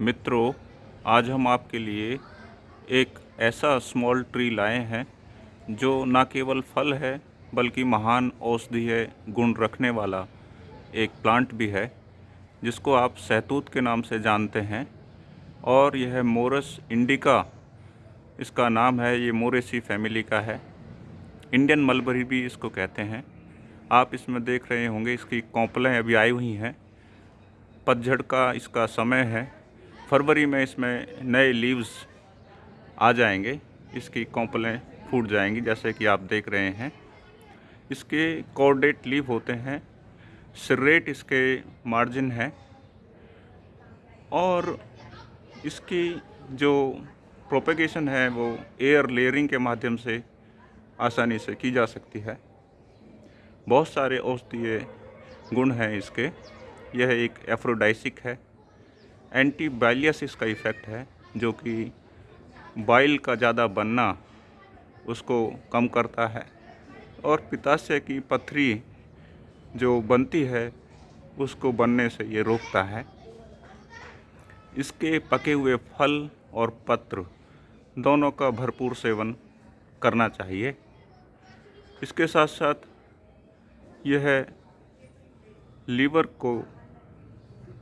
मित्रों, आज हम आपके लिए एक ऐसा स्मॉल ट्री लाए हैं, जो न केवल फल है, बल्कि महान औषधीय गुण रखने वाला एक प्लांट भी है, जिसको आप सहतूत के नाम से जानते हैं। और यह मोरस इंडिका इसका नाम है, ये मोरेसी फैमिली का है। इंडियन मलबरी भी इसको कहते हैं। आप इसमें देख रहे होंगे, इसकी कौपलें अभी आई हुई हैं। पतझड़ का इसका समय है। फरवरी में इसमें नए लीव्स आ जाएँगे। इसकी कौपलें फूट जाएँगी, जैसे कि आप देख रहे हैं। इसके कॉर्डेट लीव होते हैं सिरेट इसके मार्जिन है। और इसकी जो प्रोपेगेशन है, वो एयर लेयरिंग के माध्यम से आसानी से की जा सकती है। बहुत सारे औषधीय गुण हैं इसके। यह एक एफ्रोडाइसिक है। एंटी बाइलियसिस का इफ़ेक्ट है, जो कि बाइल का ज़्यादा बनना उसको कम करता है। और पिताशय की पथरी जो बनती है, उसको बनने से ये रोकता है। इसके पके हुए फल और पत्र दोनों का भरपूर सेवन करना चाहिए। इसके साथ साथ यह लीवर को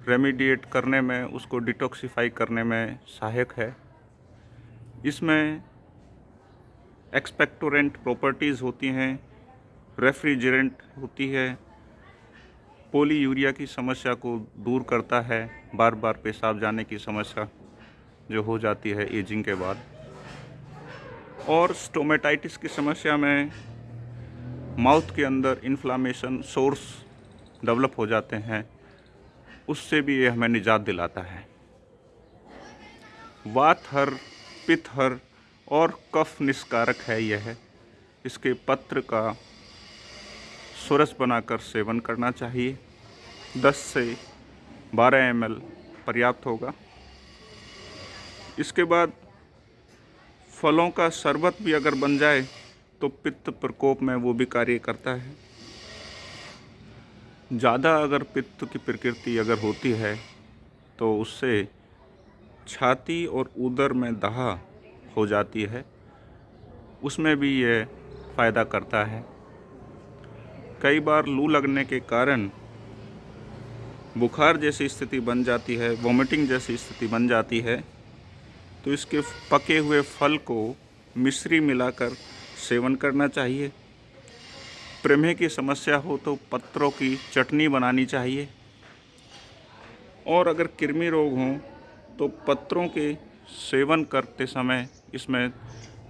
रेमीडिएट करने में, उसको डिटॉक्सीफाई करने में सहायक है। इसमें एक्सपेक्टोरेंट प्रॉपर्टीज़ होती हैं रेफ्रिजरेंट होती है पोली यूरिया की समस्या को दूर करता है बार बार पेशाब जाने की समस्या जो हो जाती है एजिंग के बाद। और स्टोमेटाइटिस की समस्या में माउथ के अंदर इन्फ्लामेशन सोर्स डेवलप हो जाते हैं। उससे भी ये हमें निजात दिलाता है। वात हर, पित्त हर और कफ निष्कारक है यह। इसके पत्र का सुरस बनाकर सेवन करना चाहिए। 10 से 12 एम पर्याप्त होगा। इसके बाद फलों का शरबत भी अगर बन जाए तो पित्त प्रकोप में वो भी कार्य करता है। ज़्यादा अगर पित्त की प्रकृति अगर होती है तो उससे छाती और उदर में दहा हो जाती है। उसमें भी ये फ़ायदा करता है। कई बार लू लगने के कारण बुखार जैसी स्थिति बन जाती है वोमिटिंग जैसी स्थिति बन जाती है तो इसके पके हुए फल को मिश्री मिलाकर सेवन करना चाहिए। प्रमेह की समस्या हो तो पत्रों की चटनी बनानी चाहिए। और अगर कृमि रोग हों तो पत्रों के सेवन करते समय इसमें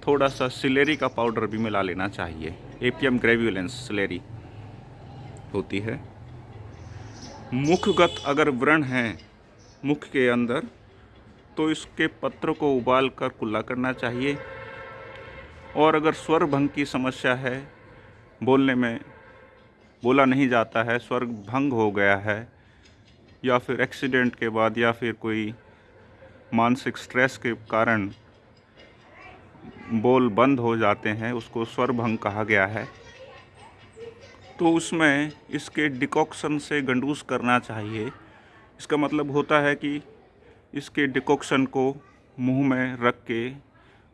थोड़ा सा सिलेरी का पाउडर भी मिला लेना चाहिए। एपीएम ग्रेव्यूलेंस सिलेरी होती है। मुखगत अगर व्रण हैं मुख के अंदर तो इसके पत्र को उबाल कर कुल्ला करना चाहिए। और अगर स्वर भंग की समस्या है बोलने में बोला नहीं जाता है, स्वर्ग भंग हो गया है, या फिर एक्सीडेंट के बाद, या फिर कोई मानसिक स्ट्रेस के कारण बोल बंद हो जाते हैं, उसको स्वर भंग कहा गया है। तो उसमें इसके डिकॉक्शन से गंडूस करना चाहिए। इसका मतलब होता है कि इसके डिकॉक्शन को मुँह में रख के,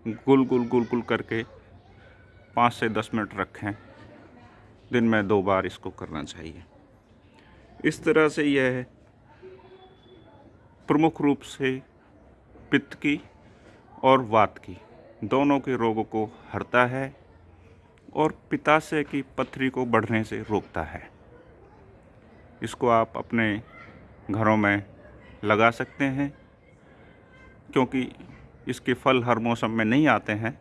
गुल गुल गुल गुल करके पाँच से दस मिनट रखें। दिन में दो बार इसको करना चाहिए। इस तरह से यह प्रमुख रूप से पित्त की और वात की दोनों के रोगों को हरता है और पिताशय की पथरी को बढ़ने से रोकता है। इसको आप अपने घरों में लगा सकते हैं, क्योंकि इसके फल हर मौसम में नहीं आते हैं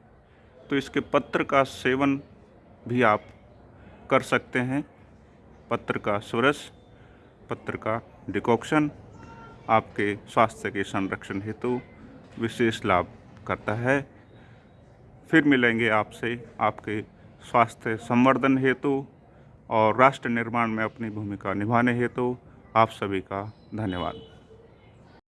तो इसके पत्र का सेवन भी आप कर सकते हैं। पत्र का सुरस, पत्र का डिकॉक्शन आपके स्वास्थ्य के संरक्षण हेतु विशेष लाभ करता है। फिर मिलेंगे आपसे आपके स्वास्थ्य संवर्धन हेतु और राष्ट्र निर्माण में अपनी भूमिका निभाने हेतु। आप सभी का धन्यवाद।